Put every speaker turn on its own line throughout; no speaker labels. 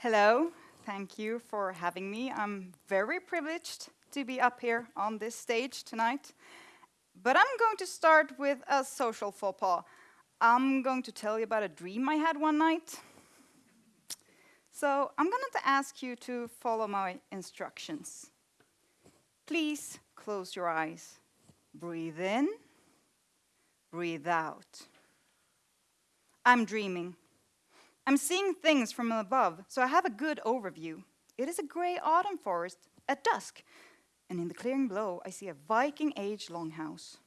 Hello, thank you for having me. I'm very privileged to be up here on this stage tonight. But I'm going to start with a social faux pas. I'm going to tell you about a dream I had one night. So I'm going to ask you to follow my instructions. Please close your eyes. Breathe in, breathe out. I'm dreaming. I'm seeing things from above, so I have a good overview. It is a gray autumn forest at dusk, and in the clearing below, I see a Viking age longhouse.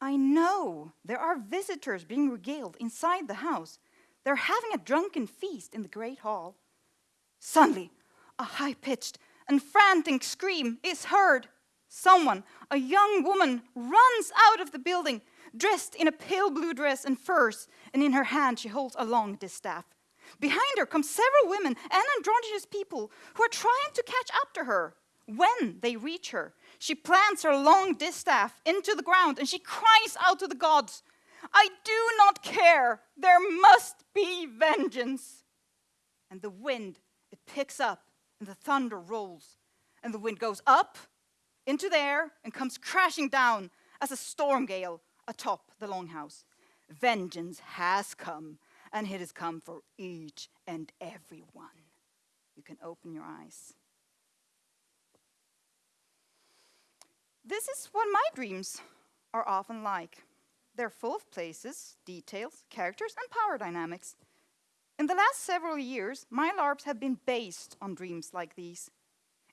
I know there are visitors being regaled inside the house. They're having a drunken feast in the great hall. Suddenly, a high pitched and frantic scream is heard. Someone, a young woman, runs out of the building dressed in a pale blue dress and furs, and in her hand she holds a long distaff. Behind her come several women and androgynous people who are trying to catch up to her. When they reach her, she plants her long distaff into the ground and she cries out to the gods, I do not care, there must be vengeance. And the wind, it picks up and the thunder rolls, and the wind goes up into the air and comes crashing down as a storm gale atop the longhouse. Vengeance has come, and it has come for each and every one. You can open your eyes. This is what my dreams are often like. They're full of places, details, characters, and power dynamics. In the last several years, my LARPs have been based on dreams like these.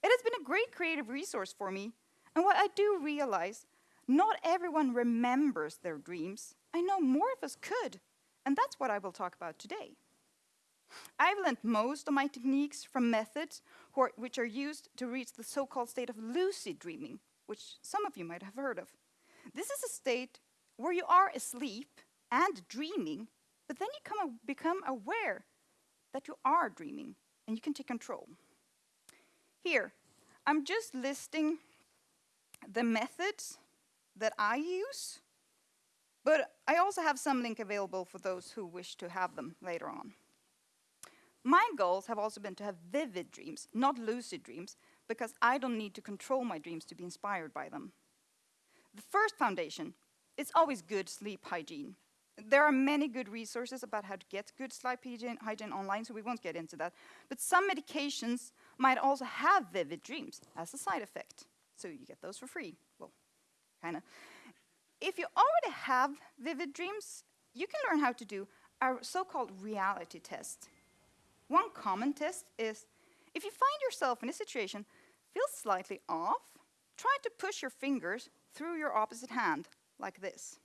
It has been a great creative resource for me, and what I do realize not everyone remembers their dreams. I know more of us could, and that's what I will talk about today. I've learned most of my techniques from methods which are used to reach the so-called state of lucid dreaming, which some of you might have heard of. This is a state where you are asleep and dreaming, but then you come, become aware that you are dreaming and you can take control. Here, I'm just listing the methods that I use, but I also have some link available for those who wish to have them later on. My goals have also been to have vivid dreams, not lucid dreams, because I don't need to control my dreams to be inspired by them. The first foundation is always good sleep hygiene. There are many good resources about how to get good sleep hygiene, online, so we won't get into that. But some medications might also have vivid dreams as a side effect. So you get those for free. Well, kind of. If you already have vivid dreams, you can learn how to do a so-called reality test. One common test is, if you find yourself in a situation feel slightly off, try to push your fingers through your opposite hand, like this.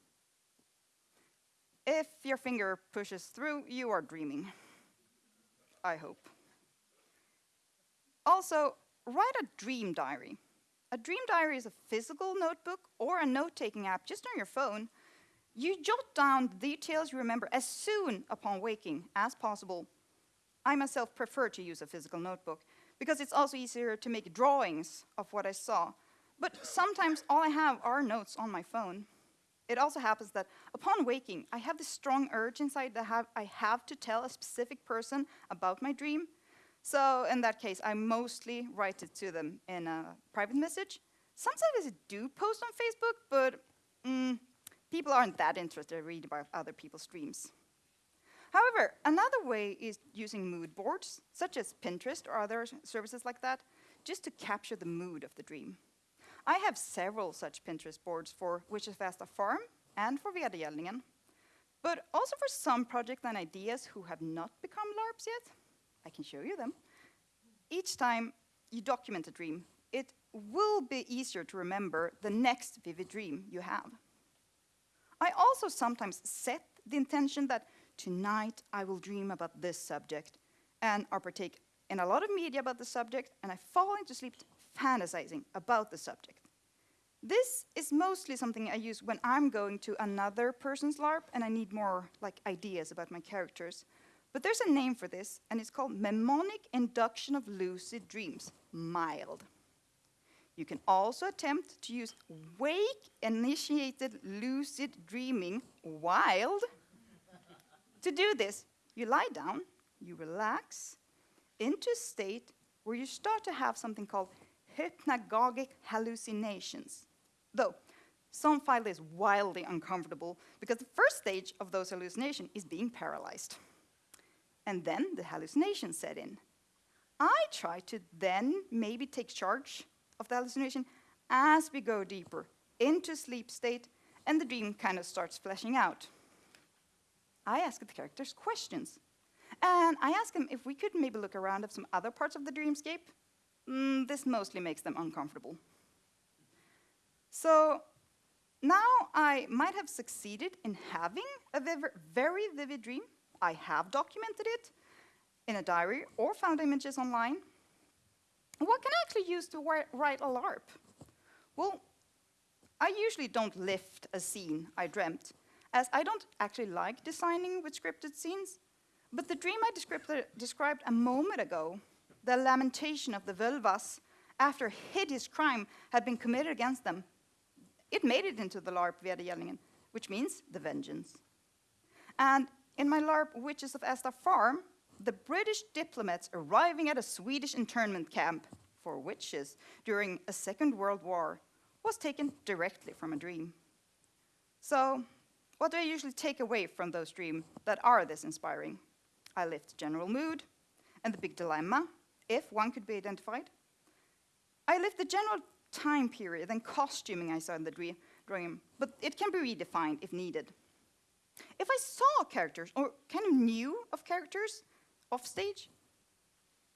If your finger pushes through, you are dreaming. I hope. Also, write a dream diary. A dream diary is a physical notebook or a note-taking app just on your phone. You jot down the details you remember as soon upon waking as possible. I myself prefer to use a physical notebook because it's also easier to make drawings of what I saw. But sometimes all I have are notes on my phone. It also happens that upon waking, I have this strong urge inside that have, I have to tell a specific person about my dream, so in that case, I mostly write it to them in a private message. Sometimes I do post on Facebook, but mm, people aren't that interested in reading about other people's dreams. However, another way is using mood boards, such as Pinterest or other services like that, just to capture the mood of the dream. I have several such Pinterest boards for Witches of Asta Farm and for Vedergällningen, but also for some projects and ideas who have not become LARPs yet. I can show you them. Each time you document a dream, it will be easier to remember the next vivid dream you have. I also sometimes set the intention that tonight I will dream about this subject and or partake in a lot of media about the subject and I fall into sleep fantasizing about the subject. This is mostly something I use when I'm going to another person's LARP and I need more like ideas about my characters. But there's a name for this, and it's called mnemonic induction of lucid dreams, MILD. You can also attempt to use wake-initiated lucid dreaming, WILD. to do this, you lie down, you relax, into a state where you start to have something called hypnagogic hallucinations. Though, some find this wildly uncomfortable because the first stage of those hallucinations is being paralyzed. And then the hallucination set in. I try to then maybe take charge of the hallucination as we go deeper into sleep state and the dream kind of starts fleshing out. I ask the characters questions. And I ask them if we could maybe look around at some other parts of the dreamscape. Mm, this mostly makes them uncomfortable. So now I might have succeeded in having a very vivid dream. I have documented it in a diary or found images online. What can I actually use to write a LARP? Well, I usually don't lift a scene I dreamt, as I don't actually like designing with scripted scenes. But the dream I described a moment ago, the lamentation of the Völvas after a hideous crime had been committed against them, it made it into the LARP Vedergällningen, which means the vengeance. And in my LARP Witches of Asta Farm, the British diplomats arriving at a Swedish internment camp for witches during a Second World War was taken directly from a dream. So, what do I usually take away from those dreams that are this inspiring? I lift general mood and the big dilemma, if one could be identified. I lift the general time period and costuming I saw in the dream, but it can be redefined if needed. If I saw characters, or kind of knew of characters off stage,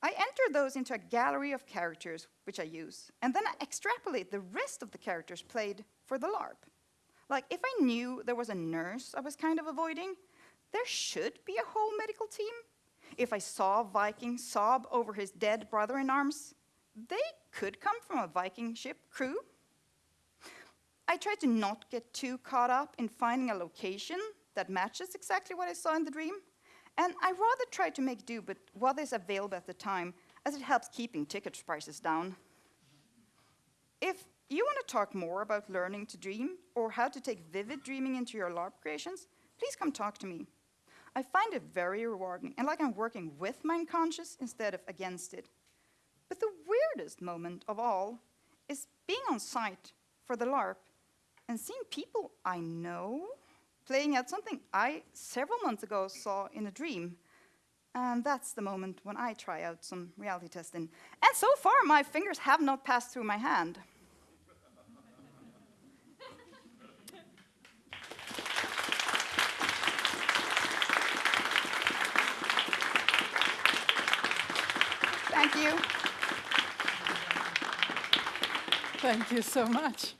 I enter those into a gallery of characters which I use, and then I extrapolate the rest of the characters played for the LARP. Like, if I knew there was a nurse I was kind of avoiding, there should be a whole medical team. If I saw Viking sob over his dead brother in arms, they could come from a Viking ship crew. I try to not get too caught up in finding a location that matches exactly what I saw in the dream. And I rather try to make do with what is available at the time, as it helps keeping ticket prices down. If you want to talk more about learning to dream or how to take vivid dreaming into your LARP creations, please come talk to me. I find it very rewarding and like I'm working with my unconscious instead of against it. But the weirdest moment of all is being on site for the LARP and seeing people I know playing at something I several months ago saw in a dream. And that's the moment when I try out some reality testing. And so far, my fingers have not passed through my hand. Thank you.
Thank you so much.